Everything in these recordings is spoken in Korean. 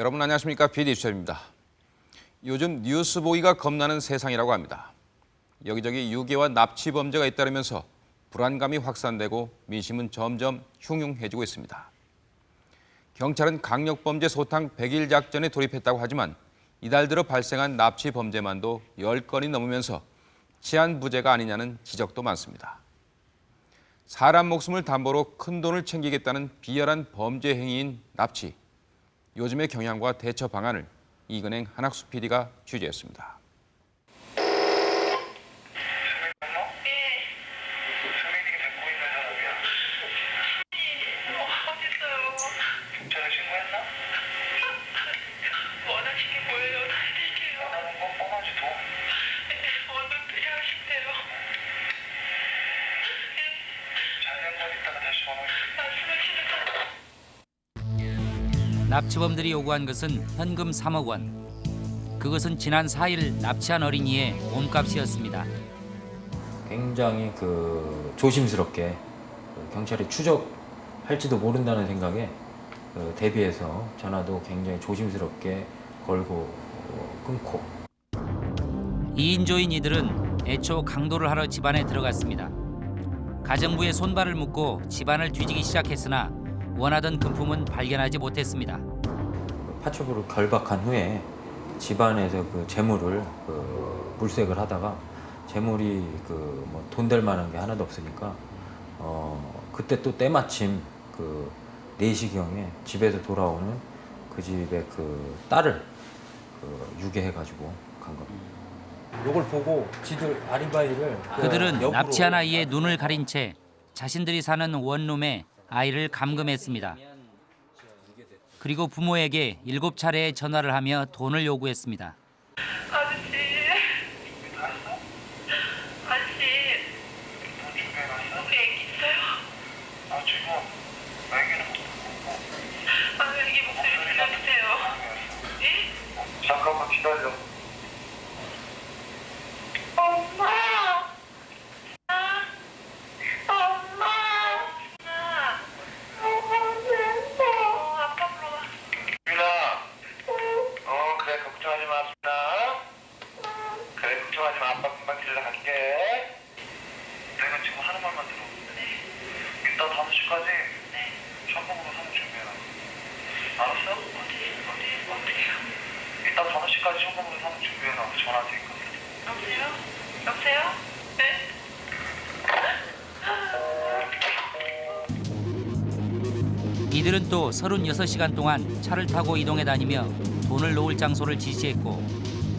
여러분 안녕하십니까 수첩입니다. 요즘 뉴스 보기가 겁나는 세상이라고 합니다. 여기저기 유괴와 납치 범죄가 잇따르면서 불안감이 확산되고 민심은 점점 흉흉해지고 있습니다. 경찰은 강력범죄 소탕 100일 작전에 돌입했다고 하지만 이달 들어 발생한 납치 범죄만도 10건이 넘으면서 치안 부재가 아니냐는 지적도 많습니다. 사람 목숨을 담보로 큰 돈을 챙기겠다는 비열한 범죄 행위인 납치. 요즘의 경향과 대처 방안을 이근행 한학수 PD가 취재했습니다. 납치범들이 요구한 것은 현금 3억 원. 그것은 지난 4일 납치한 어린이의 몸값이었습니다. 굉장히 그 조심스럽게 그 경찰이 추적할지도 모른다는 생각에 그 대비해서 전화도 굉장히 조심스럽게 걸고 어, 끊고 2인조인 이들은 애초 강도를 하러 집안에 들어갔습니다. 가정부의 손발을 묶고 집안을 뒤지기 시작했으나 원하던 금품은 발견하지 못했습니다. 그 파출부를 결박한 후에 집안에서 그 재물을 그 물색을 하다가 재물이 그 뭐 돈 될 만한 게 하나도 없으니까 어 그때 또 때마침 그 4시경에 집에서 돌아오는 그 집의 그 딸을 그 유괴해가지고 간 겁니다. 요걸 보고 지들 아리바이를 그들은 역으로 납치한 아이의 눈을 가린 채 자신들이 사는 원룸에 아이를 감금했습니다. 그리고 부모에게 일곱 차례의 전화를 하며 돈을 요구했습니다. 아저씨. 아저씨. 우리 애기 있어요? 아 지금 애기는 못 아, 애기 목소리 들려주세요. 예? 잠깐만 기다려. 5시까지 현금으로 사는 준비해놔. 전화 테니까. 여보세요? 여보세요? 네? 이들은 또 36시간 동안 차를 타고 이동해 다니며 돈을 놓을 장소를 지시했고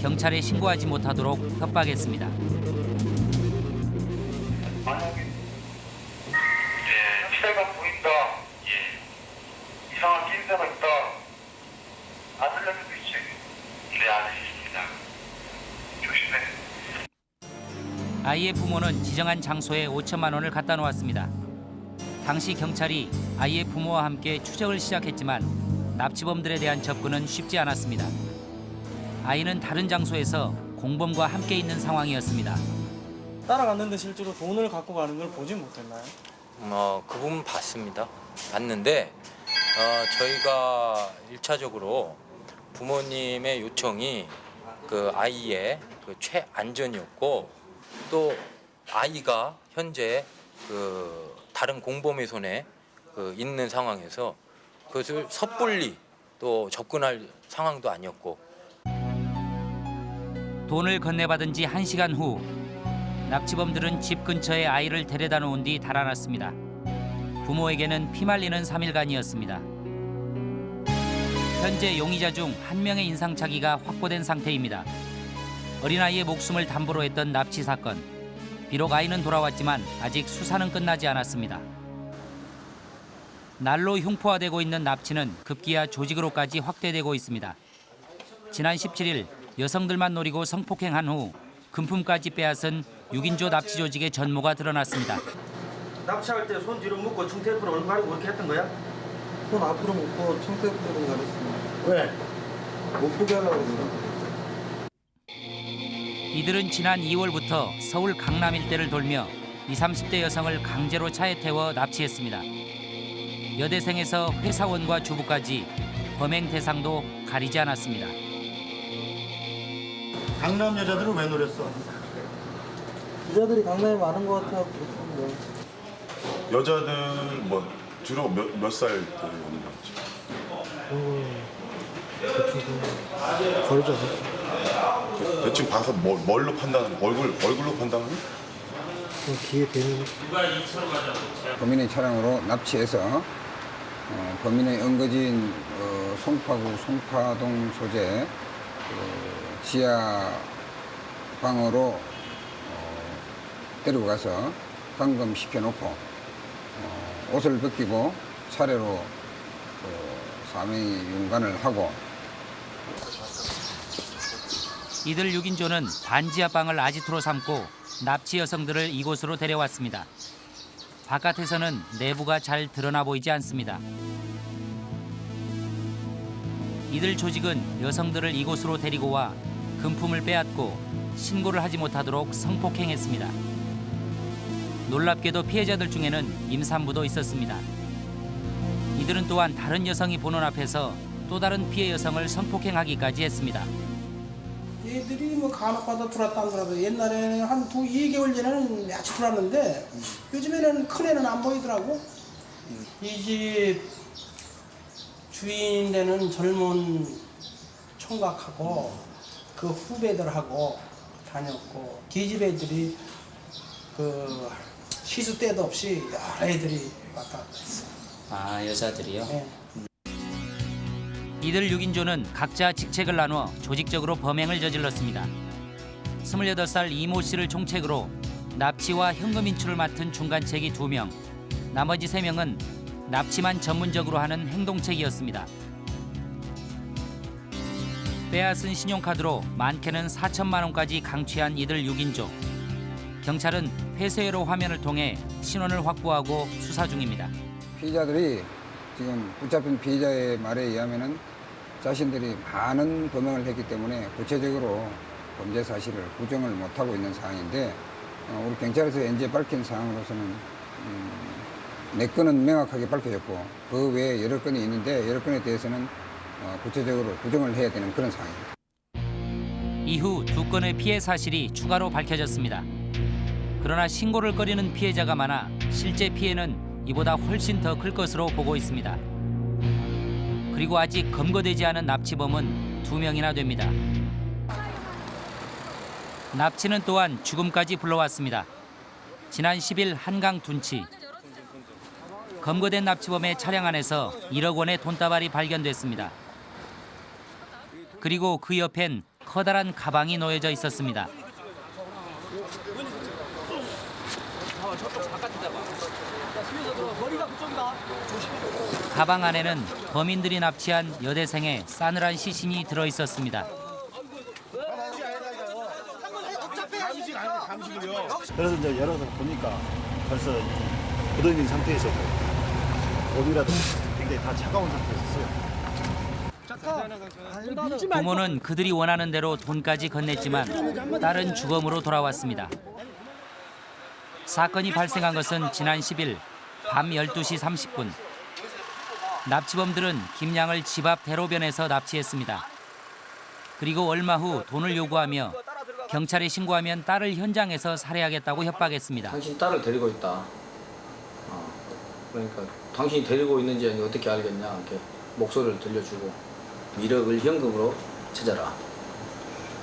경찰에 신고하지 못하도록 협박했습니다. 아이의 부모는 지정한 장소에 5천만 원을 갖다 놓았습니다. 당시 경찰이 아이의 부모와 함께 추적을 시작했지만 납치범들에 대한 접근은 쉽지 않았습니다. 아이는 다른 장소에서 공범과 함께 있는 상황이었습니다. 따라갔는데 실제로 돈을 갖고 가는 걸 보진 못했나요? 어, 그 부분 봤습니다. 봤는데 어, 저희가 일차적으로 부모님의 요청이 그 아이의 그 최안전이었고 또 아이가 현재 그 다른 공범의 손에 그 있는 상황에서 그것을 섣불리 또 접근할 상황도 아니었고 돈을 건네받은 지 1시간 후 납치범들은 집 근처에 아이를 데려다 놓은 뒤 달아났습니다. 부모에게는 피말리는 3일간이었습니다. 현재 용의자 중 한 명의 인상착의가 확보된 상태입니다. 어린아이의 목숨을 담보로 했던 납치 사건. 비록 아이는 돌아왔지만 아직 수사는 끝나지 않았습니다. 날로 흉포화되고 있는 납치는 급기야 조직으로까지 확대되고 있습니다. 지난 17일 여성들만 노리고 성폭행한 후 금품까지 빼앗은 6인조 납치 조직의 전모가 드러났습니다. 납치할 때 손 뒤로 묶고 중테이프로 얼굴 가리고 그렇게 했던 거야? 손 앞으로 묶고 청태부로 가렸습니다. 왜? 못 보게 하려고 그래요. 이들은 지난 2월부터 서울 강남 일대를 돌며 20, 30대 여성을 강제로 차에 태워 납치했습니다. 여대생에서 회사원과 주부까지 범행 대상도 가리지 않았습니다. 강남 여자들은 왜 노렸어? 여자들이 강남에 많은 것 같아 그렇습니다. 여자들 뭐 주로 몇몇살 때 오는 거지? 거리죠. 대충 봐서 뭐, 뭘로 판단하는 얼굴 얼굴로 판단하는? 기회 되는 범인의 차량으로 납치해서 어, 범인의 연거지인 어, 송파구 송파동 소재 그 지하 방으로 어, 데리고 가서 감금시켜 놓고 어, 옷을 벗기고 차례로 그 사명이 윤관을 하고 이들 6인조는 반지하 방을 아지트로 삼고 납치 여성들을 이곳으로 데려왔습니다. 바깥에서는 내부가 잘 드러나 보이지 않습니다. 이들 조직은 여성들을 이곳으로 데리고 와 금품을 빼앗고 신고를 하지 못하도록 성폭행했습니다. 놀랍게도 피해자들 중에는 임산부도 있었습니다. 이들은 또한 다른 여성이 보는 앞에서 또 다른 피해 여성을 성폭행하기까지 했습니다. 얘들이 뭐 간혹가다 들어왔다 안 들어와도 옛날에는 한 두, 2개월 전에는 같이 들어왔는데 요즘에는 큰 애는 안 보이더라고. 이집 주인 되는 젊은 총각하고 그 후배들하고 다녔고 기집 애들이 그 시수 때도 없이 여러 애들이 왔다 갔다 했어. 아 여자들이요? 예. 이들 6인조는 각자 직책을 나누어 조직적으로 범행을 저질렀습니다. 28살 이모 씨를 총책으로 납치와 현금 인출을 맡은 중간책이 2명, 나머지 3명은 납치만 전문적으로 하는 행동책이었습니다. 빼앗은 신용카드로 많게는 4천만 원까지 강취한 이들 6인조. 경찰은 폐쇄회로 화면을 통해 신원을 확보하고 수사 중입니다. 피의자들이 지금 붙잡힌 피의자의 말에 의하면은 자신들이 많은 범행을 했기 때문에 구체적으로 범죄 사실을 부정을 못하고 있는 상황인데 어, 우리 경찰에서 현재 밝힌 사항으로서는 음, 네 건은 명확하게 밝혀졌고 그 외에 여러 건이 있는데 여러 건에 대해서는 어, 구체적으로 부정을 해야 되는 그런 상황입니다. 이후 두 건의 피해 사실이 추가로 밝혀졌습니다. 그러나 신고를 꺼리는 피해자가 많아 실제 피해는 이보다 훨씬 더 클 것으로 보고 있습니다. 그리고 아직 검거되지 않은 납치범은 두 명이나 됩니다. 납치는 또한 죽음까지 불러왔습니다. 지난 10일 한강 둔치. 검거된 납치범의 차량 안에서 1억 원의 돈다발이 발견됐습니다. 그리고 그 옆엔 커다란 가방이 놓여져 있었습니다. 가방 안에는 범인들이 납치한 여대생의 싸늘한 시신이 들어 있었습니다. 그래서 이제 열어서 보니까 벌써 굳어있는 상태에서 몸이라도 굉장히 다 차가운 상태였어요. 부모는 그들이 원하는 대로 돈까지 건넸지만 딸은 주검으로 돌아왔습니다. 사건이 발생한 것은 지난 10일 밤 12시 30분. 납치범들은 김양을 집 앞 대로변에서 납치했습니다. 그리고 얼마 후 돈을 요구하며 경찰에 신고하면 딸을 현장에서 살해하겠다고 협박했습니다. 당신 딸을 데리고 있다. 어, 그러니까 당신이 데리고 있는지 어떻게 알겠냐 이렇게 목소리를 들려주고 1억을 현금으로 찾아라.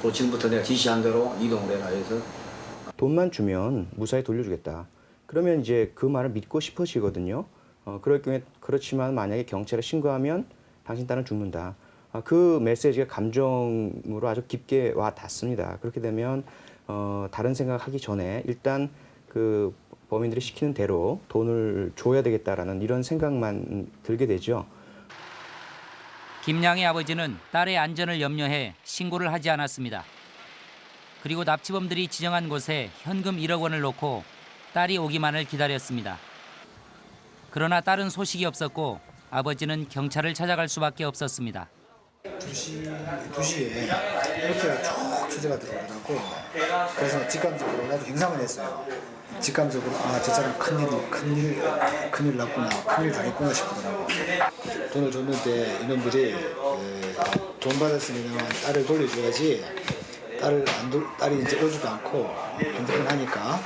그리고 지금부터 내가 지시한 대로 이동을 해라 해서 돈만 주면 무사히 돌려주겠다. 그러면 이제 그 말을 믿고 싶으시거든요. 어, 그럴 경우에 그렇지만 만약에 경찰에 신고하면 당신 딸은 죽는다. 아, 그 메시지가 감정으로 아주 깊게 와 닿습니다. 그렇게 되면 어, 다른 생각하기 전에 일단 그 범인들이 시키는 대로 돈을 줘야 되겠다라는 이런 생각만 들게 되죠. 김양의 아버지는 딸의 안전을 염려해 신고를 하지 않았습니다. 그리고 납치범들이 지정한 곳에 현금 1억 원을 놓고 딸이 오기만을 기다렸습니다. 그러나 딸은 소식이 없었고 아버지는 경찰을 찾아갈 수밖에 없었습니다. 2시, 2시에 이렇게 쭉 주제가 들어오더라고. 그래서 직감적으로 나도 행상을 했어요. 직감적으로 아 저 사람 큰일 큰일 큰일 났구나 큰일 당했구나 싶더라고. 돈을 줬는데 이놈들이 에, 돈 받았으면 딸을 돌려줘야지 딸을 안 돌, 딸이 이제 오지도 않고 핸드폰 하니까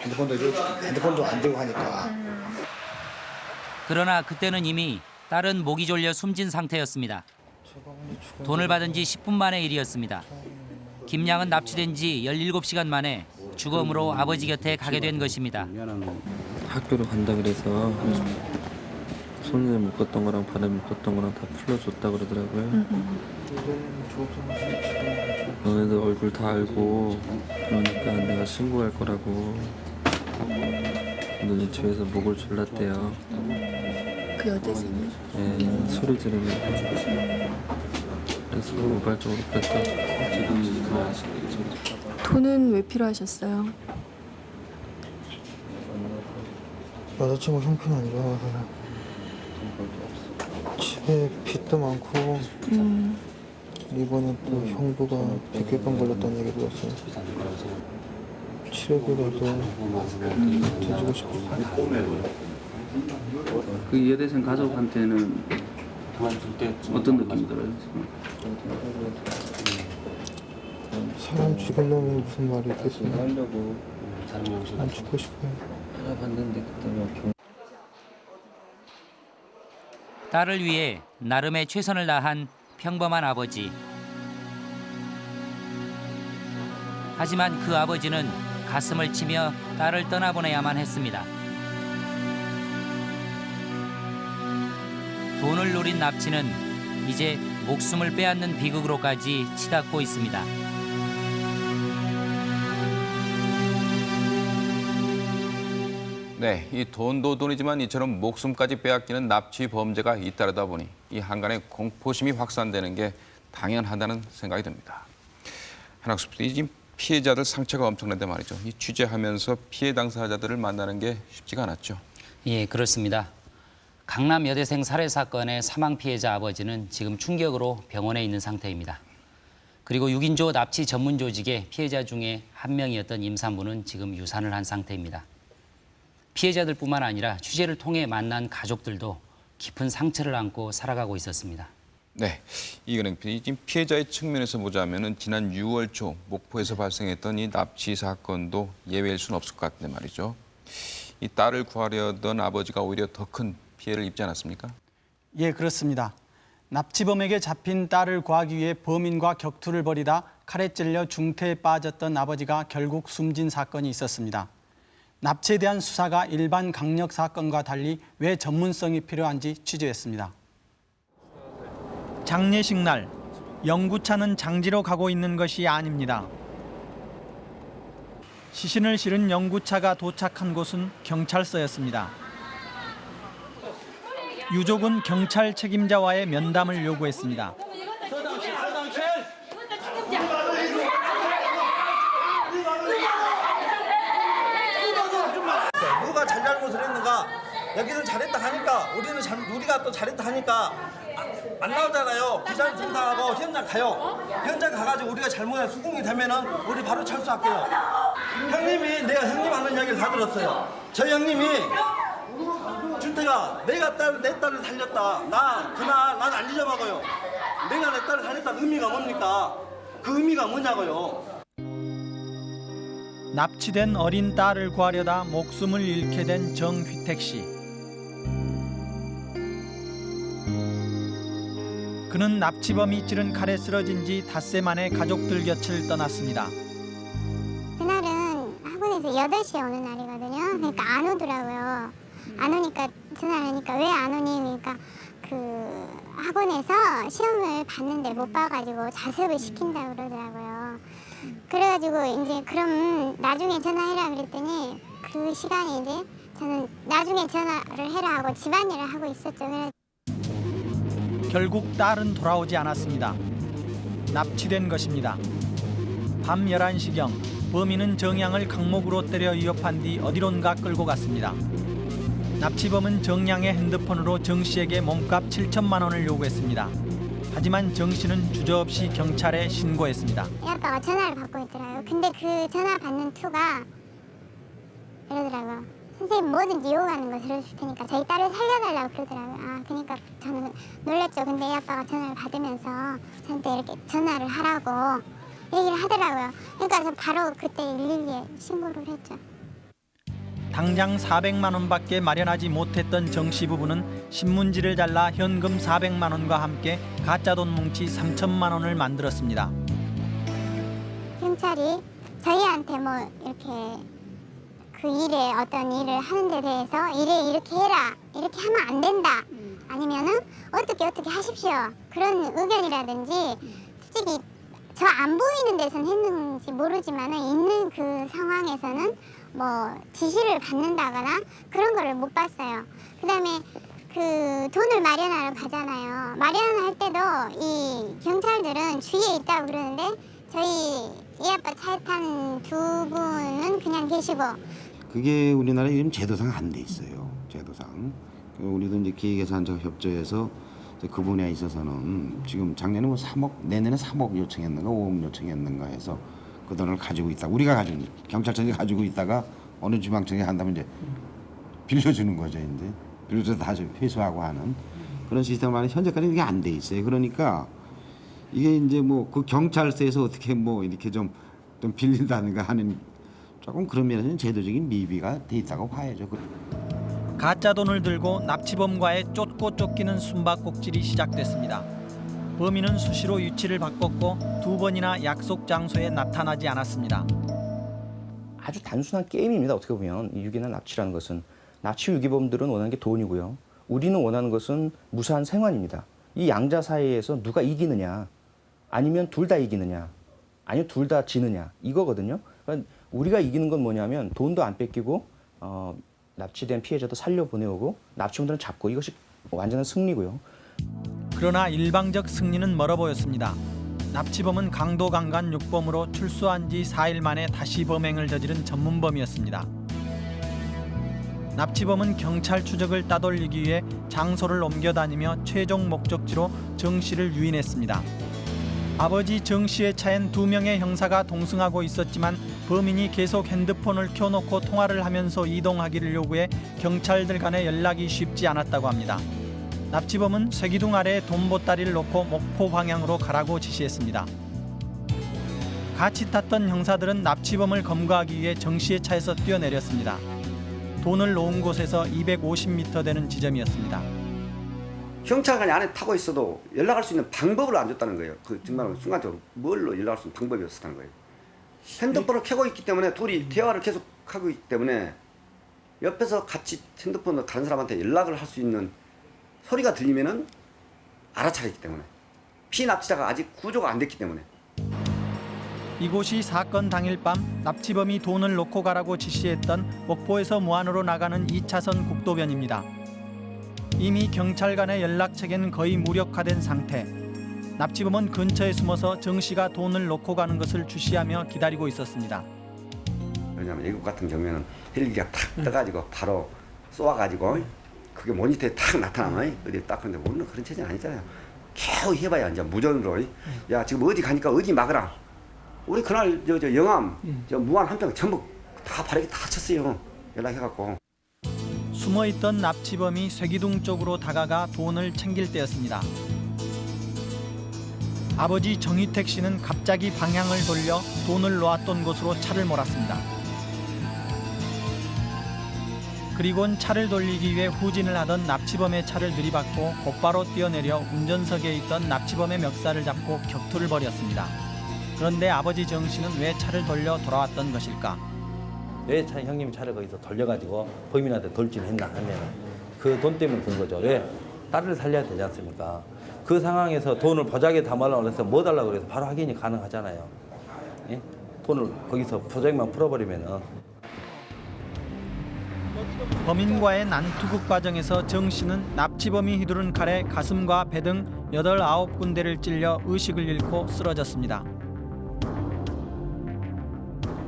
핸드폰도 줘- 핸드폰도 안 되고 하니까 그러나 그때는 이미 딸은 목이 졸려 숨진 상태였습니다. 돈을 받은 지 10분 만의 일이었습니다. 김양은 납치된 지 17시간 만에 주검으로 아버지 곁에 가게 된 것입니다. 학교를 간다 그래서 손에 묶었던 거랑 발에 묶었던 거랑 다 풀어줬다 그러더라고요. 너네들 얼굴 다 알고 그러니까 내가 신고할 거라고 너네 집에서 목을 졸랐대요. 그 여대생이? 예, 소리 지르면서 그래서 우발적으로 그랬다. 돈은 왜 필요하셨어요? 여자친구 형편이 안 좋아서 집에 빚도 많고 음, 이번에 또 형부가 백혈병 걸렸다는 얘기 들었어요. 치료비라도 대주고 싶어요. 그 여대생 가족한테는 어떤 느낌 들어요? 사람 죽이려면 무슨 말이 있겠어요? 안 죽고 싶어요. 딸을 위해 나름의 최선을 다한 평범한 아버지. 하지만 그 아버지는 가슴을 치며 딸을 떠나보내야만 했습니다. 돈을 노린 납치는 이제 목숨을 빼앗는 비극으로까지 치닫고 있습니다. 네, 이 돈도 돈이지만 이처럼 목숨까지 빼앗기는 납치 범죄가 잇따르다 보니 이 한간의 공포심이 확산되는 게 당연하다는 생각이 듭니다. 한학수 PD, 지금 피해자들 상처가 엄청난데 말이죠. 이 취재하면서 피해 당사자들을 만나는 게 쉽지가 않았죠. 예, 그렇습니다. 강남 여대생 살해 사건의 사망 피해자 아버지는 지금 충격으로 병원에 있는 상태입니다. 그리고 6인조 납치 전문 조직의 피해자 중에 한 명이었던 임산부는 지금 유산을 한 상태입니다. 피해자들뿐만 아니라 취재를 통해 만난 가족들도 깊은 상처를 안고 살아가고 있었습니다. 네, 이근행 지금 피해자의 측면에서 보자면은 지난 6월 초 목포에서 발생했던 이 납치 사건도 예외일 수는 없을 것 같은데 말이죠. 이 딸을 구하려던 아버지가 오히려 더 큰 피해를 입지 않았습니까? 예, 그렇습니다. 납치범에게 잡힌 딸을 구하기 위해 범인과 격투를 벌이다 칼에 찔려 중태에 빠졌던 아버지가 결국 숨진 사건이 있었습니다. 납치에 대한 수사가 일반 강력 사건과 달리 왜 전문성이 필요한지 취재했습니다. 장례식 날 영구차는 장지로 가고 있는 것이 아닙니다. 시신을 실은 영구차가 도착한 곳은 경찰서였습니다. 유족은 경찰 책임자와의 면담을 요구했습니다. 누가 잘 잘못을 했는가? 여기는 잘했다 하니까 우리는 잘, 우리가 또 잘했다 하니까 아, 안 나오잖아요. 부장 등사하고 현장 가요. 현장 가가지고 우리가 잘못한 수긍이 되면은 우리 바로 철수할게요. 형님이 내가 형님 하는 이야기를 다 들었어요. 저희 형님이 준태가 내가 딸, 내 딸을 살렸다 나 그날 난 안 잊어먹어요 내가 내 딸을 살렸다는 의미가 뭡니까 그 의미가 뭐냐고요 납치된 어린 딸을 구하려다 목숨을 잃게 된 정휘택 씨. 그는 납치범이 찌른 칼에 쓰러진 지 닷새 만에 가족들 곁을 떠났습니다. 그날은 학원에서 8시에 오는 날이거든요. 그러니까 안 오더라고요. 안 오니까 전화를 하니까 왜 안 오니? 그러니까 그 학원에서 시험을 봤는데 못 봐가지고 자습을 시킨다고 그러더라고요. 그래가지고 이제 그럼 나중에 전화해라 그랬더니 그 시간에 이제 저는 나중에 전화를 해라 하고 집안일을 하고 있었죠. 결국 딸은 돌아오지 않았습니다. 납치된 것입니다. 밤 11시경 범인은 정양을 강목으로 때려 위협한 뒤 어디론가 끌고 갔습니다. 납치범은 정양의 핸드폰으로 정 씨에게 몸값 7천만 원을 요구했습니다. 하지만 정 씨는 주저없이 경찰에 신고했습니다. 이 아빠가 전화를 받고 있더라고요. 근데 그 전화 받는 투가 이러더라고요. 선생님 뭐든지 요구하는 거 들어줄 테니까 저희 딸을 살려달라고 그러더라고요. 아, 그러니까 저는 놀랬죠. 근데 이 아빠가 전화를 받으면서 경찰한테 이렇게 전화를 하라고 얘기를 하더라고요. 그러니까 저 바로 그때 112에 신고를 했죠. 당장 400만 원밖에 마련하지 못했던 정씨 부부는 신문지를 잘라 현금 400만 원과 함께 가짜 돈 뭉치 3천만 원을 만들었습니다. 경찰이 저희한테 뭐 이렇게 그 일에 어떤 일을 하는 데 대해서 일에 이렇게 해라 이렇게 하면 안 된다. 아니면은 어떻게 어떻게 하십시오. 그런 의견이라든지 솔직히 저 안 보이는 데선 했는지 모르지만은 있는 그 상황에서는 뭐 지시를 받는다거나 그런 거를 못 봤어요. 그 다음에 그 돈을 마련하러 가잖아요. 마련할 때도 이 경찰들은 주위에 있다고 그러는데 저희 이 아빠 차에 탄 두 분은 그냥 계시고 그게 우리나라에 지금 제도상 안 돼 있어요. 제도상. 그 우리도 이제 기획예산적 협조해서 그 분야에 있어서는 지금 작년에 뭐 3억 내년에 3억 요청했는가 5억 요청했는가 해서 그 돈을 가지고 있다. 우리가 가지고 경찰청이 가지고 있다가 어느 지방청이 한다면 이제 빌려주는 거죠. 이제 빌려줘서 다시 회수하고 하는 그런 시스템 안에 현재까지 이게 안 돼 있어요. 그러니까 이게 이제 뭐 그 경찰서에서 어떻게 뭐 이렇게 좀, 좀 빌린다든가 하는 조금 그런 면에서는 제도적인 미비가 돼 있다고 봐야죠. 가짜 돈을 들고 납치범과의 쫓고 쫓기는 숨바꼭질이 시작됐습니다. 범인은 수시로 유치를 바꿨고 두 번이나 약속 장소에 나타나지 않았습니다. 아주 단순한 게임입니다. 어떻게 보면 이 유기나 납치라는 것은 납치 유기범들은 원하는 게 돈이고요. 우리는 원하는 것은 무사한 생활입니다. 이 양자 사이에서 누가 이기느냐, 아니면 둘 다 이기느냐, 아니면 둘 다 지느냐 이거거든요. 그러니까 우리가 이기는 건 뭐냐면 돈도 안 뺏기고 어, 납치된 피해자도 살려 보내오고 납치범들은 잡고 이것이 완전한 승리고요. 그러나 일방적 승리는 멀어 보였습니다. 납치범은 강도 강간 육범으로 출소한 지 4일 만에 다시 범행을 저지른 전문범이었습니다. 납치범은 경찰 추적을 따돌리기 위해 장소를 옮겨다니며 최종 목적지로 정 씨를 유인했습니다. 아버지 정 씨의 차엔 두 명의 형사가 동승하고 있었지만 범인이 계속 핸드폰을 켜놓고 통화를 하면서 이동하기를 요구해 경찰들 간의 연락이 쉽지 않았다고 합니다. 납치범은 쇠기둥 아래에 돈 보따리를 놓고 목포 방향으로 가라고 지시했습니다. 같이 탔던 형사들은 납치범을 검거하기 위해 정 씨의 차에서 뛰어내렸습니다. 돈을 놓은 곳에서 250m 되는 지점이었습니다. 경찰관이 안에 타고 있어도 연락할 수 있는 방법을 안 줬다는 거예요. 그 정말 순간적으로 뭘로 연락할 수 있는 방법이 없었다는 거예요. 핸드폰을 켜고 있기 때문에 둘이 대화를 계속 하고 있기 때문에 옆에서 같이 핸드폰을 다른 사람한테 연락을 할 수 있는 소리가 들리면은 알아차리기 때문에 피납치자가 아직 구조가 안 됐기 때문에 이곳이 사건 당일 밤 납치범이 돈을 놓고 가라고 지시했던 목포에서 무안으로 나가는 2차선 국도변입니다. 이미 경찰 간의 연락책엔 거의 무력화된 상태. 납치범은 근처에 숨어서 정 씨가 돈을 놓고 가는 것을 주시하며 기다리고 있었습니다. 왜냐하면 외국 같은 경우에는 헬기가 탁 떠가지고 바로 쏘아가지고 그게 모니터에 탁 나타나면 어디 딱 근데 우리는 그런 체제는 아니잖아요. 겨우 해봐야 이제 무전으로 야 지금 어디 가니까 어디 막으라. 우리 그날 저, 저 영암 저 무안 한평 전부 다 바르게 다 쳤어요. 연락해갖고. 숨어있던 납치범이 쇠기둥 쪽으로 다가가 돈을 챙길 때였습니다. 아버지 정희택 씨는 갑자기 방향을 돌려 돈을 놓았던 곳으로 차를 몰았습니다. 그리곤 차를 돌리기 위해 후진을 하던 납치범의 차를 들이받고 곧바로 뛰어내려 운전석에 있던 납치범의 멱살을 잡고 격투를 벌였습니다. 그런데 아버지 정 씨는 왜 차를 돌려 돌아왔던 것일까? 왜 차, 형님이 차를 거기서 돌려가지고 범인한테 돌진했나 하면 그 돈 때문에 그런 거죠. 왜? 딸을 살려야 되지 않습니까? 그 상황에서 돈을 보자기에 담으려고 해서 뭐 달라고 그래서 바로 확인이 가능하잖아요. 예? 돈을 거기서 보자기만 풀어버리면은 범인과의 난투극 과정에서 정 씨는 납치범이 휘두른 칼에 가슴과 배등 여덟 아홉 군데를 찔려 의식을 잃고 쓰러졌습니다.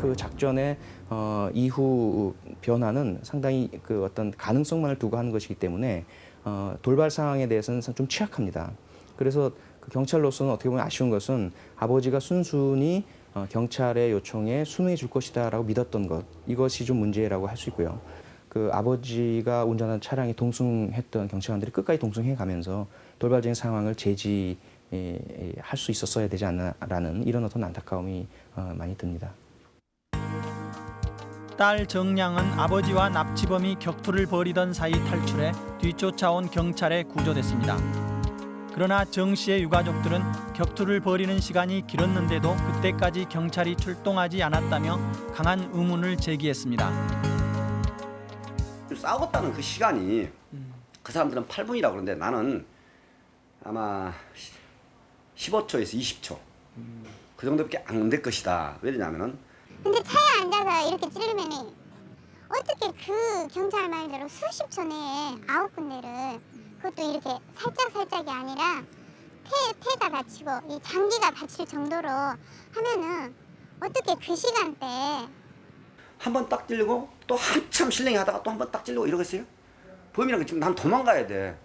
그 작전의 어, 이후 변화는 상당히 그 어떤 가능성만을 두고 하는 것이기 때문에 어, 돌발 상황에 대해서는 좀 취약합니다. 그래서 그 경찰로서는 어떻게 보면 아쉬운 것은 아버지가 순순히 어, 경찰의 요청에 순응해 줄 것이다라고 믿었던 것 이것이 좀 문제라고 할 수 있고요. 그 아버지가 운전한 차량이 동승했던 경찰관들이 끝까지 동승해 가면서 돌발적인 상황을 제지해 할수 있었어야 되지 않나라는 이런 어떤 안타까움이 어, 많이 듭니다. 딸 정량은 아버지와 납치범이 격투를 벌이던 사이 탈출해 뒤쫓아온 경찰에 구조됐습니다. 그러나 정 씨의 유가족들은 격투를 벌이는 시간이 길었는데도 그때까지 경찰이 출동하지 않았다며 강한 의문을 제기했습니다. 싸웠다는 그 시간이 그 사람들은 8분이라고 그러는데 나는 아마 15초에서 20초 그 정도밖에 안 될 것이다. 왜냐면은 근데 차에 앉아서 이렇게 찌르면은 어떻게 그 경찰 말대로 수십 초 내에 아홉 군데를 그것도 이렇게 살짝 살짝이 아니라 폐 폐가 다치고 이 장기가 다칠 정도로 하면은 어떻게 그 시간대에 한 번 딱 찔리고 또 한참 실랭이 하다가 또 한 번 딱 찔리고 이러겠어요? 범인은 그 지금 난 도망가야 돼.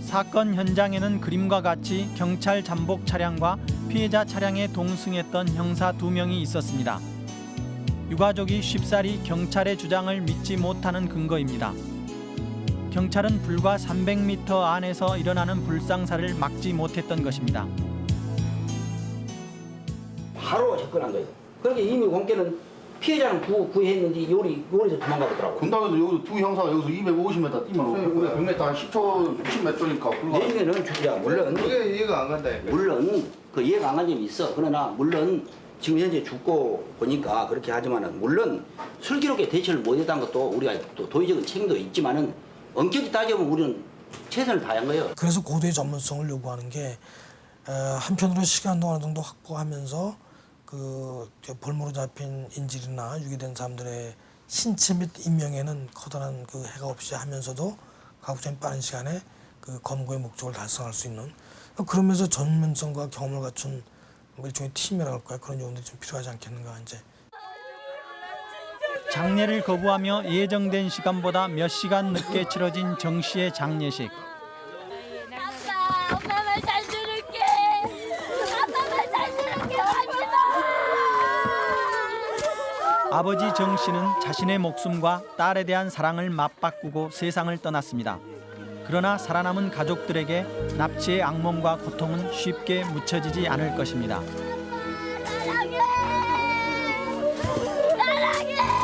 사건 현장에는 그림과 같이 경찰 잠복 차량과 피해자 차량에 동승했던 형사 두 명이 있었습니다. 유가족이 쉽사리 경찰의 주장을 믿지 못하는 근거입니다. 경찰은 불과 300m 안에서 일어나는 불상사를 막지 못했던 것입니다. 바로 접근한 거예요. 그러니까 이미 공개는 피해자는 구, 구했는지 요리 요리에서 도망가더라고. 분당에서 여기 두 형사가 여기서 250m 뛰면 우리가 100m 한 10초 60m니까 불과 내년에는 주야 물론 그게 이해가 안 간다. 물론 그 이해가 안 간 점이 있어. 그러나 물론 지금 현재 죽고 보니까 그렇게 하지만은 물론 슬기롭게 대처를 못했다는 것도 우리가 또 도의적인 책임도 있지만은 엄격히 따져보면 우리는 최선을 다한 거예요. 그래서 고도의 전문성을 요구하는 게 어, 한편으로 시간도 어느 정도 확보하면서 그 볼모로 잡힌 인질이나 유기된 사람들의 신체 및 인명에는 커다란 그 해가 없이 하면서도 가급적 빠른 시간에 그 검거의 목적을 달성할 수 있는 그러면서 전문성과 경험을 갖춘 뭐 일종의 팀이라고 할까요? 그런 요원들이 좀 필요하지 않겠는가 이제 장례를 거부하며 예정된 시간보다 몇 시간 늦게 치러진 정 씨의 장례식. 엄마 말잘 들을게. 아빠 말잘 들을게. 하지 마. 아버지 정 씨는 자신의 목숨과 딸에 대한 사랑을 맞바꾸고 세상을 떠났습니다. 그러나 살아남은 가족들에게 납치의 악몽과 고통은 쉽게 묻혀지지 않을 것입니다. 사랑해. 사랑해.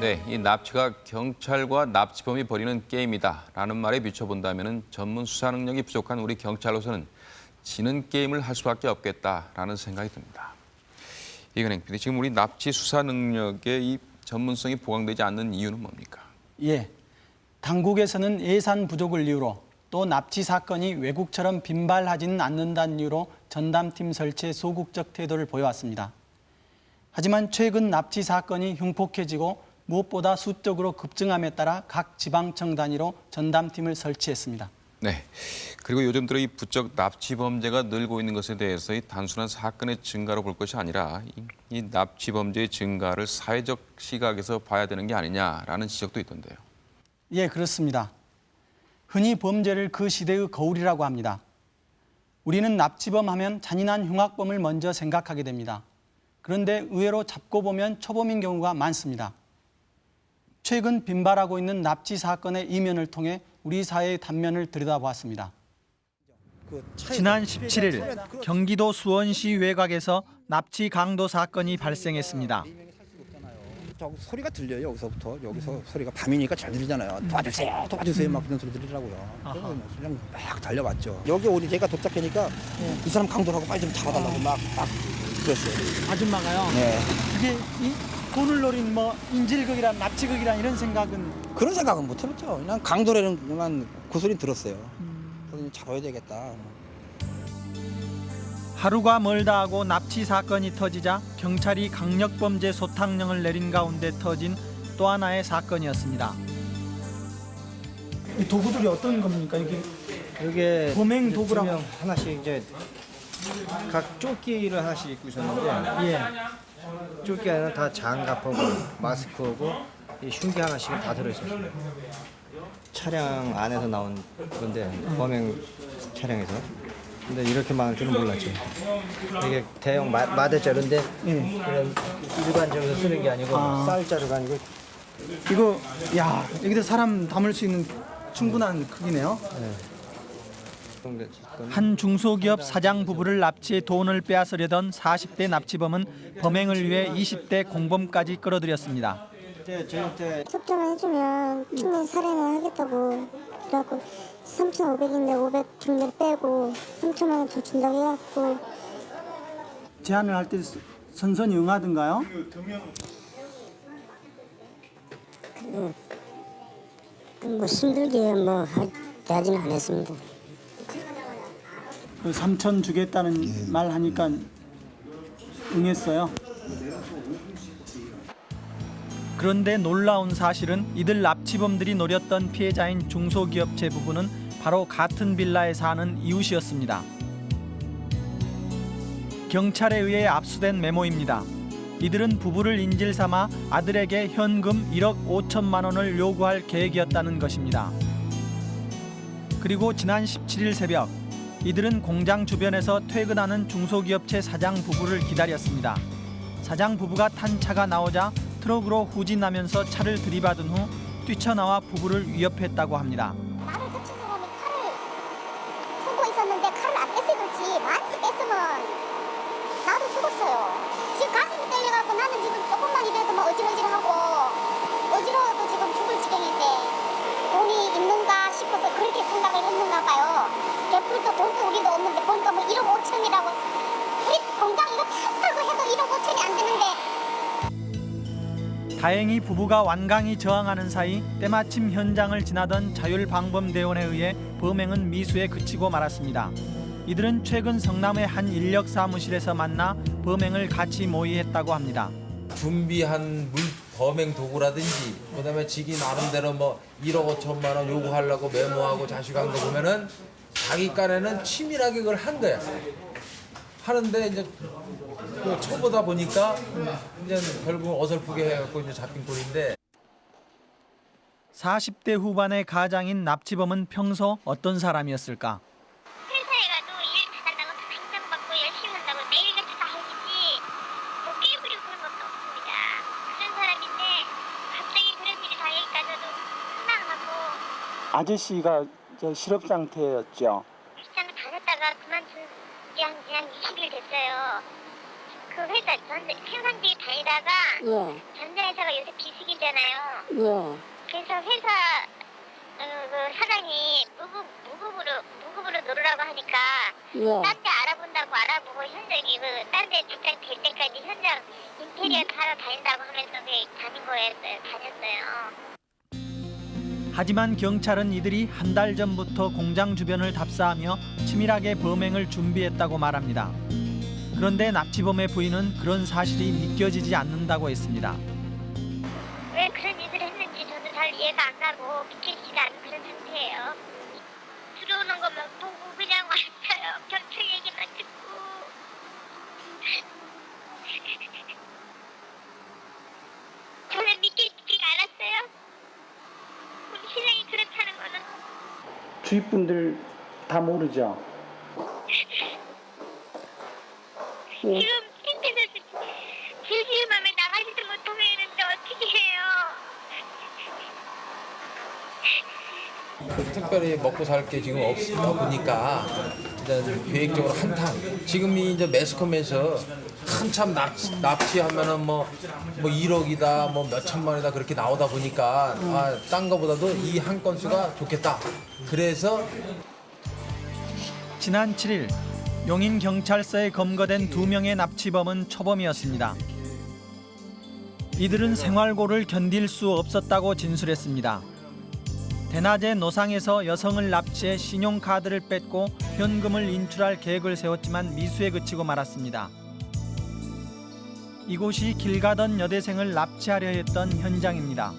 네, 이 납치가 경찰과 납치범이 벌이는 게임이다라는 말에 비춰본다면 전문 수사 능력이 부족한 우리 경찰로서는 지는 게임을 할 수밖에 없겠다라는 생각이 듭니다. 이근행 PD, 지금 우리 납치 수사 능력의 이 전문성이 보강되지 않는 이유는 뭡니까? 예, 당국에서는 예산 부족을 이유로 또 납치 사건이 외국처럼 빈발하지는 않는다는 이유로 전담팀 설치에 소극적 태도를 보여왔습니다. 하지만 최근 납치 사건이 흉폭해지고 무엇보다 수적으로 급증함에 따라 각 지방청 단위로 전담팀을 설치했습니다. 네. 그리고 요즘 들어 이 부쩍 납치 범죄가 늘고 있는 것에 대해서 이 단순한 사건의 증가로 볼 것이 아니라 이, 이 납치 범죄의 증가를 사회적 시각에서 봐야 되는 게 아니냐라는 지적도 있던데요. 예, 그렇습니다. 흔히 범죄를 그 시대의 거울이라고 합니다. 우리는 납치범 하면 잔인한 흉악범을 먼저 생각하게 됩니다. 그런데 의외로 잡고 보면 초범인 경우가 많습니다. 최근 빈발하고 있는 납치 사건의 이면을 통해 우리 사회의 단면을 들여다보았습니다. 지난 17일 경기도 수원시 외곽에서 납치 강도 사건이 발생했습니다. 저 소리가 들려요 여기서부터. 여기서 소리가 밤이니까 잘 들리잖아요. 도와주세요 도와주세요 막 그런 소리 들리더라고요. 그래서 그냥 막 달려갔죠. 여기 우리 제가 도착하니까 이 사람 강도라고 빨리 좀 잡아달라고 막 막 그랬어요. 아줌마가요? 네. 그게 이 돈을 노린 뭐 인질극이란 납치극이란 이런 생각은? 그런 생각은 못 해봤죠. 그냥 강도라는 그만 그 소리 들었어요. 그래서 잡아야 되겠다. 하루가 멀다 하고 납치 사건이 터지자 경찰이 강력범죄 소탕령을 내린 가운데 터진 또 하나의 사건이었습니다. 이 도구들이 어떤 겁니까? 이게 이게 범행 있으면 하나씩 이제 각 조끼를 하나씩 입고 있었는데 예. 조끼 안에는 다 장갑하고 마스크하고 이 흉기 하나씩 다 들어있었어요. 차량 안에서 나온 건데 범행 차량에서 근데 이렇게 많을 줄은 몰랐죠. 이게 대형 마, 마대자루인데 그냥 일반적으로 쓰는 게 아니고 아. 쌀자루가 아니고 이거 야 여기다 사람 담을 수 있는 충분한 크기네요. 네. 한 중소기업 사장 부부를 납치해 돈을 빼앗으려던 40대 납치범은 범행을 위해 20대 공범까지 끌어들였습니다. 이제 저한테 협조만 해주면 충분히 살인을 하겠다고 그래갖고 3,500인데 500 중대 빼고 3천만 원 더 준다고 해갖고 제안을 할 때 선선히 응하던가요? 그, 뭐 힘들게 뭐 하- 대하지는 않았습니다. 그 3천 주겠다는 말 하니까 응했어요. 그런데 놀라운 사실은 이들 납치범들이 노렸던 피해자인 중소기업체 부부는 바로 같은 빌라에 사는 이웃이었습니다. 경찰에 의해 압수된 메모입니다. 이들은 부부를 인질 삼아 아들에게 현금 1억 5천만 원을 요구할 계획이었다는 것입니다. 그리고 지난 17일 새벽 이들은 공장 주변에서 퇴근하는 중소기업체 사장 부부를 기다렸습니다. 사장 부부가 탄 차가 나오자 트럭으로 후진하면서 차를 들이받은 후 뛰쳐나와 부부를 위협했다고 합니다. 쓰고 있었는데 칼을 안 뺐어야 그렇지 많이 뺐으면 나도 죽었어요. 지금 가슴이 떨려갖고 나는 지금 조금만 이래도 막 어질어질하고 어지러워도 지금 죽을 지경인데 돈이 있는가 싶어서 그렇게 생각을 했는가 봐요. 옆으로 또 돈도 우리도 없는데 보니까 뭐 1억 5천이라고 우리 공장 이거 다 팔고 해도 1억 5천이 안 되는데 다행히 부부가 완강히 저항하는 사이 때마침 현장을 지나던 자율방범대원에 의해 범행은 미수에 그치고 말았습니다. 이들은 최근 성남의 한 인력 사무실에서 만나 범행을 같이 모의했다고 합니다. 준비한 물 범행 도구라든지 그다음에 지기 나름대로 뭐 1억 5천만 원 요구하려고 메모하고 자식한 거 보면은 자기 깐에는 치밀하게 그걸 한 거야. 하는데 이제 그 쳐보다 보니까 이제 결국 어설프게 해갖고 이제 잡힌 꼴인데 40대 후반의 가장인 납치범은 평소 어떤 사람이었을까? 회사에 가도 일 잘한다고 다 인정받고 열심히 한다고 매일같이 다 해주지 뭐 깨부리고 그런 것도 없습니다. 그런 사람인데 갑자기 그런 일이 다 여기까지 와도 황당하고 아저씨가 실업 상태였죠. 직장을 다녔다가 그만둔 지 한, 한 20일 됐어요. 그 회사 전 생산직에 다니다가 전전 회사가 요새 비수기잖아요. 그래서 회사 어, 그 사장이 무급, 무급으로 무급으로 놀으라고 하니까 예. 딴데 알아본다고 알아보고 현장이 그딴데 직장 될 때까지 현장 인테리어 하러 다닌다고 하면서 그 다닌 거였어요. 다녔어요. 하지만 경찰은 이들이 한 달 전부터 공장 주변을 답사하며 치밀하게 범행을 준비했다고 말합니다. 그런데 납치범의 부인은 그런 사실이 믿겨지지 않는다고 했습니다. 왜 그런 일을 했는지 저도 잘 이해가 안 가고 믿기지가 않는 그런 상태예요. 들어오는 것만 보고 그냥 왔어요. 경찰 얘기만 듣고. 저는 믿기지가 않았어요. 우리 신랑이 그렇다는 거는 주위 분들 다 모르죠. 지금 힘들어서 질질 맘에 나가지도 못하고 있는데 어떻게 해요? 특별히 먹고 살 게 지금 없다 보니까 일단 계획적으로 한탕. 지금이 이제 매스컴에서 한참 납치, 납치하면은 뭐, 뭐 1억이다 뭐 몇천만이다 그렇게 나오다 보니까 아, 딴 거보다도 이 한 건수가 좋겠다. 그래서 지난 7일 용인 경찰서에 검거된 두 명의 납치범은 초범이었습니다. 이들은 생활고를 견딜 수 없었다고 진술했습니다. 대낮에 노상에서 여성을 납치해 신용카드를 뺏고 현금을 인출할 계획을 세웠지만 미수에 그치고 말았습니다. 이곳이 길 가던 여대생을 납치하려 했던 현장입니다.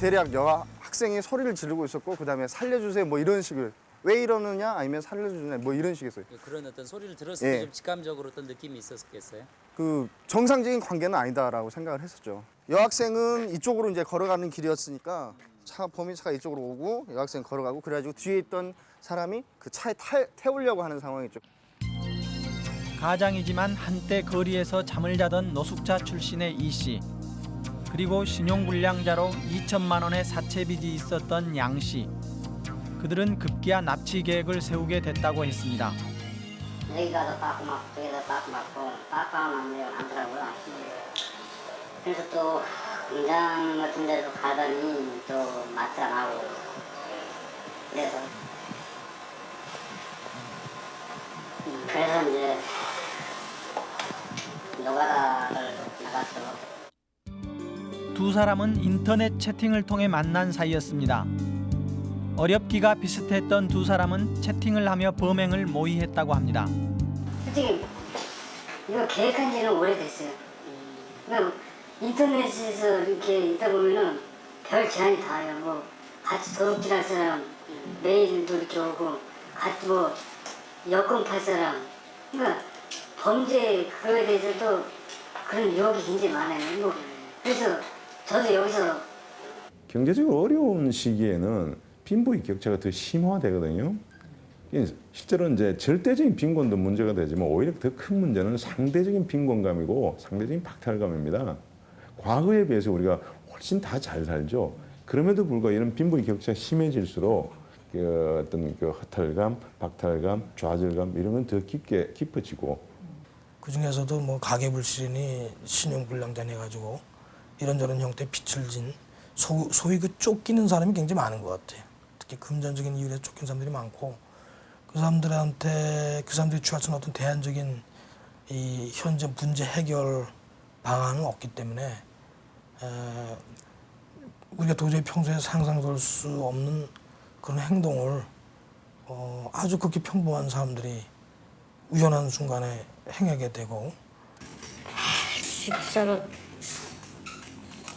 대략 여 학생이 소리를 지르고 있었고 그다음에 살려주세요 뭐 이런 식을 왜 이러느냐 아니면 살려주냐 뭐 이런 식이었어요. 그런 어떤 소리를 들었을 예. 때좀 직감적으로 어떤 느낌이 있었겠어요? 그 정상적인 관계는 아니다라고 생각을 했었죠. 여학생은 이쪽으로 이제 걸어가는 길이었으니까 차 범인차가 이쪽으로 오고 여학생 걸어가고 그래가지고 뒤에 있던 사람이 그 차에 타, 태우려고 하는 상황이죠. 가장이지만 한때 거리에서 잠을 자던 노숙자 출신의 이 씨. 그리고 신용불량자로 2천만 원의 사채 빚이 있었던 양 씨. 그들은 급기야 납치 계획을 세우게 됐다고 했습니다. 여기 가서 빠꾸 맞고 저기 가서 빠꾸 맞고 빠꾸하면 내가 많더라고요. 그래서 또 공장 같은 데도 가더니 또 맞지 안 하고 그래서 음, 그래서 이제 노가다를 나갔죠. 두 사람은 인터넷 채팅을 통해 만난 사이였습니다. 어렵기가 비슷했던 두 사람은 채팅을 하며 범행을 모의했다고 합니다. 솔직히 이거 계획한 지는 오래됐어요. 그냥 인터넷에서 이렇게 있다 보면은 별 제한이 다 해요. 뭐 같이 도둑질할 사람 메일도 이렇게 오고 같이 뭐 여권 팔 사람 그러니까 범죄 그거에 대해서도 그런 유혹이 굉장히 많아요. 뭐 그래서 저도 여기서 경제적으로 어려운 시기에는 빈부의 격차가 더 심화되거든요. 실제로 이제 절대적인 빈곤도 문제가 되지만 오히려 더 큰 문제는 상대적인 빈곤감이고 상대적인 박탈감입니다. 과거에 비해서 우리가 훨씬 다 잘 살죠. 그럼에도 불구하고 이런 빈부의 격차가 심해질수록 그 어떤 그 허탈감, 박탈감, 좌절감 이런 건 더 깊게 깊어지고 그 중에서도 뭐 가계 불신이 신용 불량자 해 가지고 이런저런 형태 의 빚을 진 소, 소위 그 쫓기는 사람이 굉장히 많은 것 같아요. 특히 금전적인 이유로 쫓긴 사람들이 많고 그 사람들한테 그 사람들이 있는 어떤 대안적인 이 현재 문제 해결 방안은 없기 때문에 에, 우리가 도저히 평소에 상상될 수 없는 그런 행동을 어, 아주 그렇게 평범한 사람들이 우연한 순간에 행하게 되고 진짜로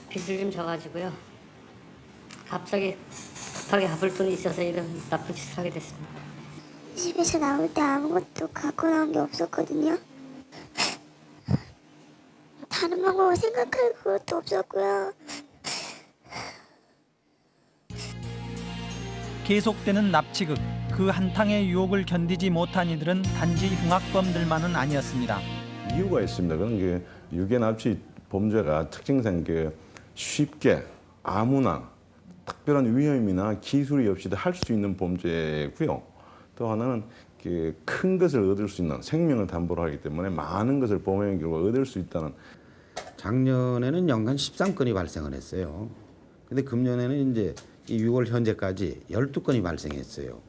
빚을 좀 져가지고요. 갑자기 급하게 갚을 돈이 있어서 이런 나쁜 짓을 하게 됐습니다. 집에서 나올 때 아무것도 갖고 나온 게 없었거든요. 다른 방법을 생각할 것도 없었고요. 계속되는 납치극 그 한탕의 유혹을 견디지 못한 이들은 단지 흉악범들만은 아니었습니다. 이유가 있습니다. 그런 게 유괴 납치 범죄가 특징상 그 쉽게 아무나 특별한 위험이나 기술이 없이도 할 수 있는 범죄고요. 또 하나는 그큰 것을 얻을 수 있는 생명을 담보로 하기 때문에 많은 것을 범행의 결과 얻을 수 있다는 작년에는 연간 13건이 발생을 했어요. 근데 금년에는 이제 이 6월 현재까지 12건이 발생했어요.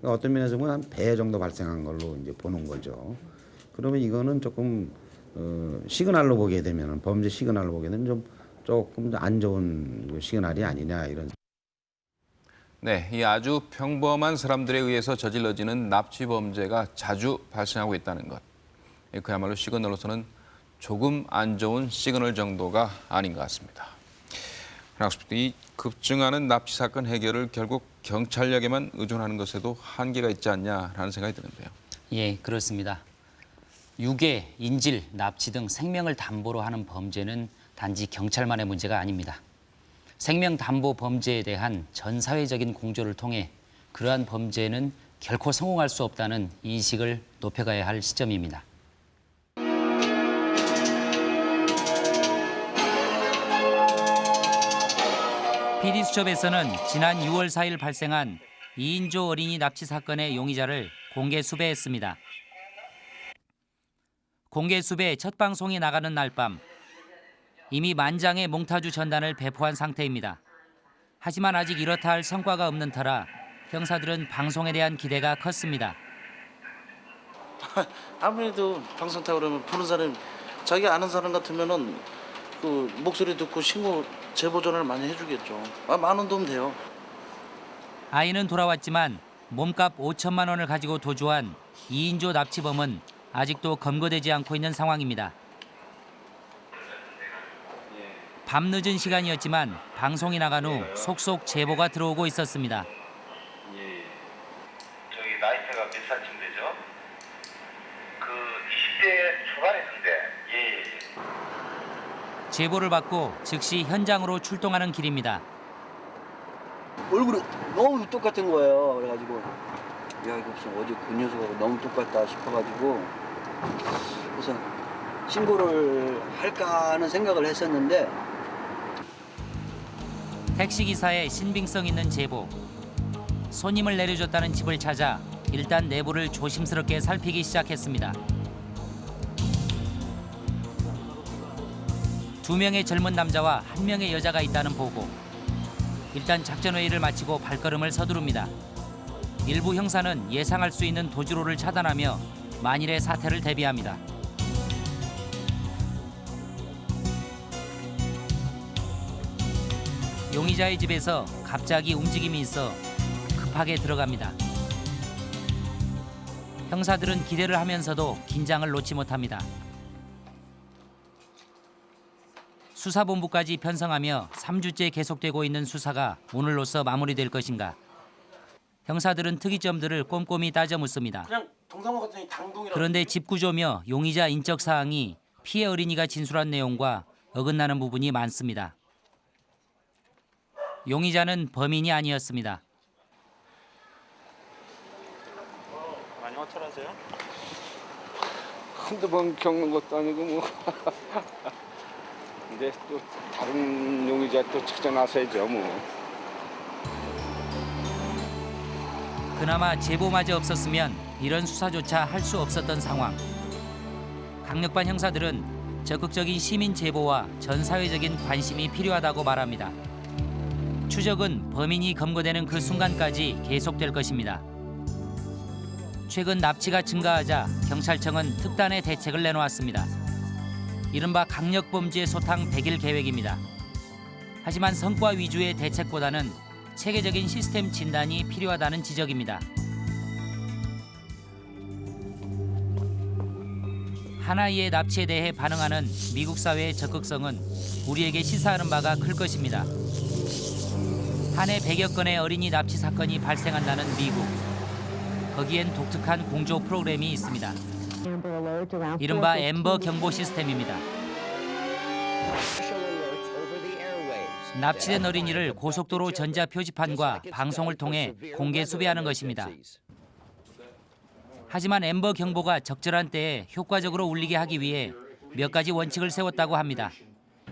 그러니까 어떤 면에서 보면 한 배 정도 발생한 걸로 이제 보는 거죠. 그러면 이거는 조금 어, 시그널로 보게 되면 범죄 시그널로 보게 되면 좀 조금 안 좋은 그 시그널이 아니냐 이런. 네, 이 아주 평범한 사람들에 의해서 저질러지는 납치 범죄가 자주 발생하고 있다는 것. 예, 그야말로 시그널로서는 조금 안 좋은 시그널 정도가 아닌 것 같습니다. 이 급증하는 납치 사건 해결을 결국 경찰력에만 의존하는 것에도 한계가 있지 않냐라는 생각이 드는데요. 예, 그렇습니다. 유괴, 인질, 납치 등 생명을 담보로 하는 범죄는 단지 경찰만의 문제가 아닙니다. 생명 담보 범죄에 대한 전 사회적인 공조를 통해 그러한 범죄는 결코 성공할 수 없다는 인식을 높여가야 할 시점입니다. PD수첩에서는 지난 6월 4일 발생한 이인조 어린이 납치 사건의 용의자를 공개 수배했습니다. 공개 수배 첫 방송이 나가는 날 밤 이미 만장의 몽타주 전단을 배포한 상태입니다. 하지만 아직 이렇다 할 성과가 없는 터라 형사들은 방송에 대한 기대가 컸습니다. 아무래도 방송 타고 그러면 보는 사람 자기 아는 사람 같으면은 그 목소리 듣고 신고 제보 전화를 많이 해주겠죠. 아, 만원 도움 돼요. 아이는 돌아왔지만 몸값 5천만 원을 가지고 도주한 이인조 납치범은 아직도 검거되지 않고 있는 상황입니다. 밤늦은 시간이었지만 방송이 나간 후 속속 제보가 들어오고 있었습니다. 저기 나이대가 몇 살쯤 되죠? 그 20대 초반이던데. 예, 예. 제보를 받고 즉시 현장으로 출동하는 길입니다. 얼굴이 너무 똑같은 거예요. 그래가지고 야 이거 무슨 어제 그 녀석하고 너무 똑같다 싶어가지고 그래서 신고를 할까 하는 생각을 했었는데 택시기사의 신빙성 있는 제보. 손님을 내려줬다는 집을 찾아 일단 내부를 조심스럽게 살피기 시작했습니다. 두 명의 젊은 남자와 한 명의 여자가 있다는 보고. 일단 작전 회의를 마치고 발걸음을 서두릅니다. 일부 형사는 예상할 수 있는 도주로를 차단하며 만일의 사태를 대비합니다. 용의자의 집에서 갑자기 움직임이 있어 급하게 들어갑니다. 형사들은 기대를 하면서도 긴장을 놓지 못합니다. 수사본부까지 편성하며 3주째 계속되고 있는 수사가 오늘로서 마무리될 것인가. 형사들은 특이점들을 꼼꼼히 따져 묻습니다. 그런데 집 구조며 용의자 인적 사항이 피해 어린이가 진술한 내용과 어긋나는 부분이 많습니다. 용의자는 범인이 아니었습니다. 많이 허탈하세요? 한두 번 겪는 것도 아니고 뭐 근데 또 다른 용의자 또 찾아 나서야죠 뭐 그나마 제보마저 없었으면 이런 수사조차 할 수 없었던 상황. 강력반 형사들은 적극적인 시민 제보와 전 사회적인 관심이 필요하다고 말합니다. 추적은 범인이 검거되는 그 순간까지 계속될 것입니다. 최근 납치가 증가하자 경찰청은 특단의 대책을 내놓았습니다. 이른바 강력범죄 소탕 100일 계획입니다. 하지만 성과 위주의 대책보다는 체계적인 시스템 진단이 필요하다는 지적입니다. 하나이의 납치에 대해 반응하는 미국 사회의 적극성은 우리에게 시사하는 바가 클 것입니다. 한 해 100여 건의 어린이 납치 사건이 발생한다는 미국. 거기엔 독특한 공조 프로그램이 있습니다. 이른바 엠버 경보 시스템입니다. 납치된 어린이를 고속도로 전자 표지판과 방송을 통해 공개 수배하는 것입니다. 하지만 엠버 경보가 적절한 때에 효과적으로 울리게 하기 위해 몇 가지 원칙을 세웠다고 합니다.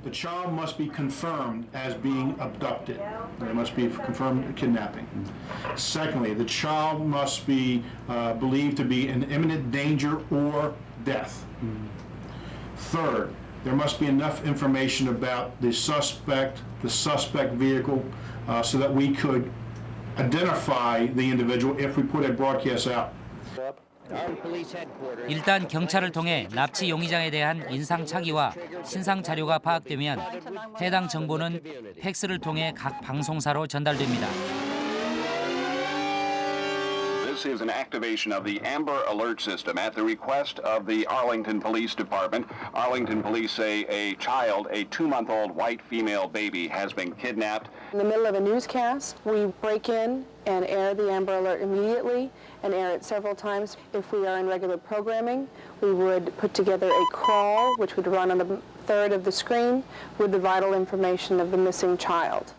The child must be confirmed as being abducted. They must be confirmed kidnapping. Secondly, the child must be uh, believed to be in imminent danger or death. Third, there must be enough information about the suspect, the suspect vehicle, uh, so that we could identify the individual if we put a broadcast out. 일단 경찰을 통해 납치 용의자에 대한 인상 차기와 신상 자료가 파악되면 해당 정보는 팩스를 통해 각 방송사로 전달됩니다. This is an activation of the Amber Alert System at the request of the Arlington Police Department. Arlington police say a child, a two-month-old white female baby, has been kidnapped. In the middle of a newscast, we break in and air the Amber Alert immediately and air it several times. If we are in regular programming, we would put together a crawl, which would run on the third of the screen with the vital information of the missing child.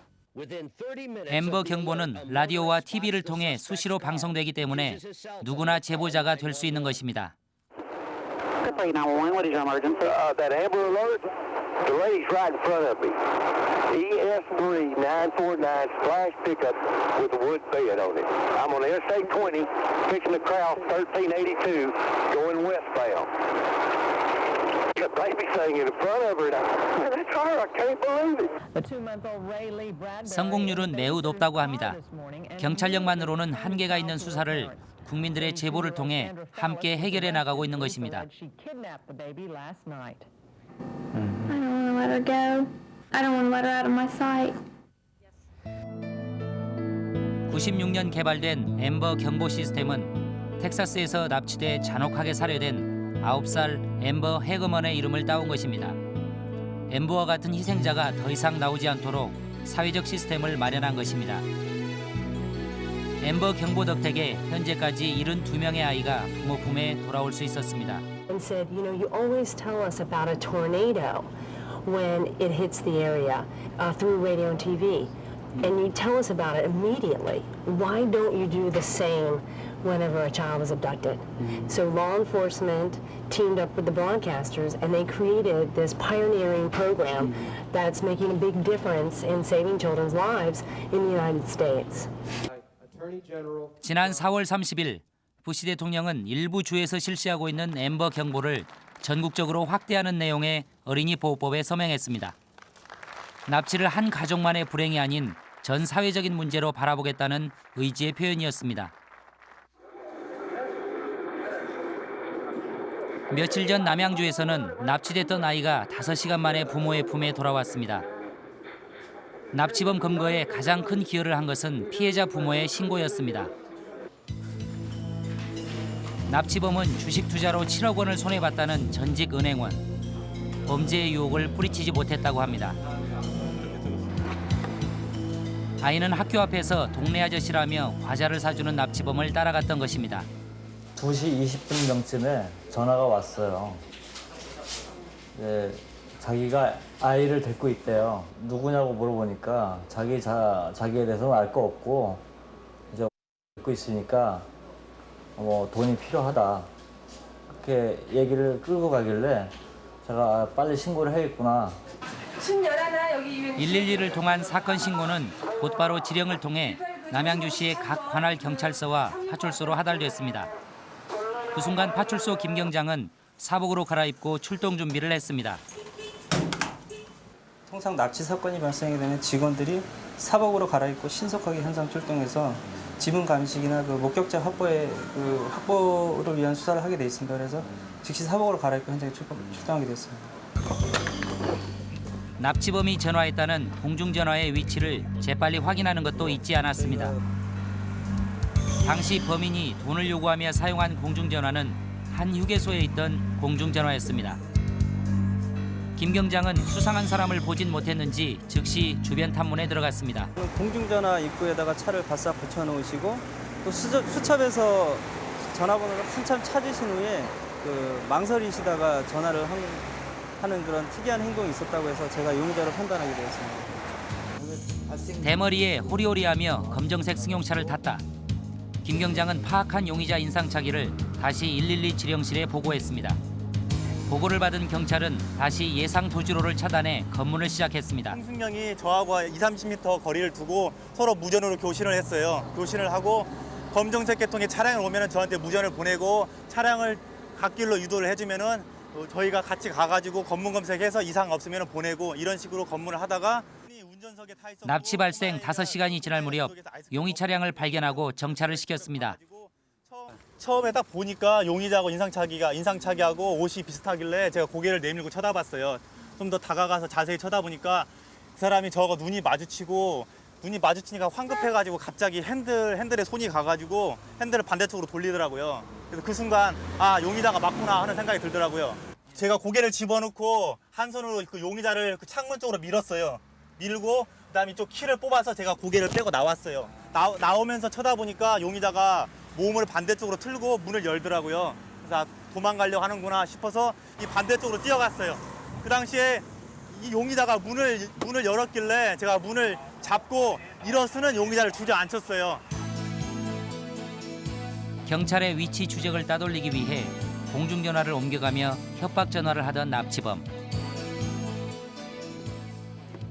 엠버 경보는 라디오와 TV를 통해 수시로 방송되기 때문에 누구나 제보자가 될 수 있는 것입니다. That Amber Alert, the lady's right in front of me. ES3 949 splash pickup with a wood bed on it. I'm on Interstate 20, fixing to cross 1382, going westbound. The baby singing in front of her. That's her. I can't believe it. 성공률은 매우 높다고 합니다. 경찰력만으로는 한계가 있는 수사를 국민들의 제보를 통해 함께 해결해 나가고 있는 것입니다. I don't want to let her go. I don't want to let her out of my sight. 96년 개발된 엠버 경보 시스템은 텍사스에서 납치돼 잔혹하게 살해된 9살 엠버 해거먼의 이름을 따온 것입니다. 엠버와 같은 희생자가 더 이상 나오지 않도록 사회적 시스템을 마련한 것입니다. 엠버 경보 덕택에 현재까지 72명의 아이가 부모 품에 돌아올 수 있었습니다. said, you know, you always tell us about a tornado when it hits the area uh, through radio and TV. And you tell us about it immediately. Why don't you do the same whenever a child is abducted? So law enforcement teamed up with the broadcasters and they created this pioneering program that's making a big difference in saving children's lives in the United States. 지난 4월 30일 부시 대통령은 일부 주에서 실시하고 있는 엠버 경보를 전국적으로 확대하는 내용의 어린이 보호법에 서명했습니다. 납치를 한 가족만의 불행이 아닌 전 사회적인 문제로 바라보겠다는 의지의 표현이었습니다. 며칠 전 남양주에서는 납치됐던 아이가 5시간 만에 부모의 품에 돌아왔습니다. 납치범 검거에 가장 큰 기여를 한 것은 피해자 부모의 신고였습니다. 납치범은 주식 투자로 7억 원을 손해봤다는 전직 은행원. 범죄의 유혹을 뿌리치지 못했다고 합니다. 아이는 학교 앞에서 동네 아저씨라며 과자를 사주는 납치범을 따라갔던 것입니다. 2시 20분경쯤에 전화가 왔어요. 네, 자기가 아이를 데리고 있대요. 누구냐고 물어보니까 자기 자, 자기에 대해서는 알 거 없고 이제 데리고 있으니까 뭐 돈이 필요하다. 그렇게 얘기를 끌고 가길래 제가 아, 빨리 신고를 해야겠구나. 춘 열하나 여기 112를 통한 사건 신고는 곧바로 지령을 통해 남양주시의 각 관할 경찰서와 파출소로 하달됐습니다. 그 순간 파출소 김 경장은 사복으로 갈아입고 출동 준비를 했습니다. 통상 납치 사건이 발생하게 되면 직원들이 사복으로 갈아입고 신속하게 현장 출동해서 지문 감식이나 그 목격자 확보에 그 확보를 위한 수사를 하게 돼 있습니다. 그래서 즉시 사복으로 갈아입고 현장에 출동, 출동하게 됐습니다. 납치범이 전화했다는 공중전화의 위치를 재빨리 확인하는 것도 잊지 않았습니다. 당시 범인이 돈을 요구하며 사용한 공중전화는 한 휴게소에 있던 공중전화였습니다. 김 경장은 수상한 사람을 보진 못했는지 즉시 주변 탐문에 들어갔습니다. 공중전화 입구에다가 차를 바싹 붙여놓으시고 또 수첩, 수첩에서 전화번호를 한참 찾으신 후에 그 망설이시다가 전화를 한, 하는 그런 특이한 행동이 있었다고 해서 제가 용의자로 판단하게 되었습니다. 대머리에 호리호리하며 검정색 승용차를 탔다. 김 경장은 파악한 용의자 인상착의를 다시 112 지령실에 보고했습니다. 보고를 받은 경찰은 다시 예상 도주로를 차단해 검문을 시작했습니다. 승령이 저하고 2, 30m 거리를 두고 서로 무전으로 교신을 했어요. 교신을 하고 검정색 계통의 차량이 오면 저한테 무전을 보내고 차량을 갓길로 유도를 해주면은 어, 저희가 같이 가가지고 검문 검색해서 이상 없으면 보내고 이런 식으로 검문을 하다가 납치 발생 5시간이 지날 무렵 용의 차량을 발견하고 정차를 시켰습니다. 처음에 딱 보니까 용의자하고 인상착의가 인상착의하고 옷이 비슷하길래 제가 고개를 내밀고 쳐다봤어요. 좀 더 다가가서 자세히 쳐다보니까 그 사람이 저거 눈이 마주치고 눈이 마주치니까 황급해가지고 갑자기 핸들 핸들에 손이 가가지고 핸들을 반대쪽으로 돌리더라고요. 그래서 그 순간 아 용의자가 맞구나 하는 생각이 들더라고요. 제가 고개를 집어넣고 한 손으로 그 용의자를 그 창문 쪽으로 밀었어요. 밀고 그 다음에 이쪽 키를 뽑아서 제가 고개를 빼고 나왔어요. 나, 나오면서 쳐다보니까 용의자가 몸을 반대쪽으로 틀고 문을 열더라고요. 그래서 아, 도망가려고 하는구나 싶어서 이 반대쪽으로 뛰어갔어요. 그 당시에 이 용의자가 문을 문을 열었길래 제가 문을 잡고 일어서는 용의자를 주저앉혔어요. 경찰의 위치 추적을 따돌리기 위해 공중전화를 옮겨가며 협박 전화를 하던 납치범.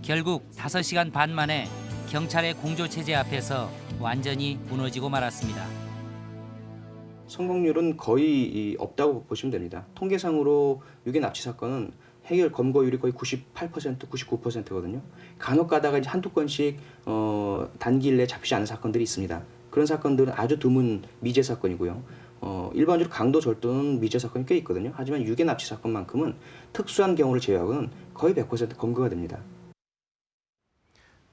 결국 5시간 반 만에 경찰의 공조 체제 앞에서 완전히 무너지고 말았습니다. 성공률은 거의 없다고 보시면 됩니다. 통계상으로 유괴 납치 사건은 해결 검거율이 거의 98%, 99%거든요. 간혹 가다가 이제 한두 건씩 어, 단기일 내에 잡히지 않은 사건들이 있습니다. 그런 사건들은 아주 드문 미제 사건이고요. 어, 일반적으로 강도 절도는 미제 사건이 꽤 있거든요. 하지만 유괴 납치 사건만큼은 특수한 경우를 제외하고는 거의 100% 검거가 됩니다.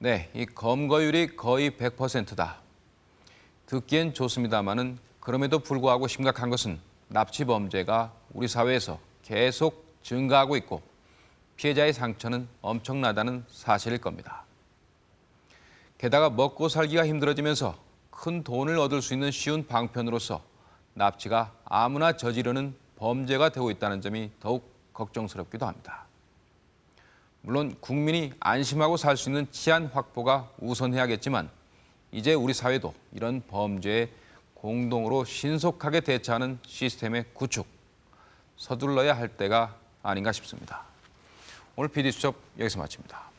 네, 이 검거율이 거의 100%다. 듣기엔 좋습니다마는 그럼에도 불구하고 심각한 것은 납치 범죄가 우리 사회에서 계속 증가하고 있고 피해자의 상처는 엄청나다는 사실일 겁니다. 게다가 먹고 살기가 힘들어지면서 큰 돈을 얻을 수 있는 쉬운 방편으로서 납치가 아무나 저지르는 범죄가 되고 있다는 점이 더욱 걱정스럽기도 합니다. 물론 국민이 안심하고 살 수 있는 치안 확보가 우선해야겠지만 이제 우리 사회도 이런 범죄에 공동으로 신속하게 대처하는 시스템의 구축, 서둘러야 할 때가 아닌가 싶습니다. 오늘 PD수첩 여기서 마칩니다.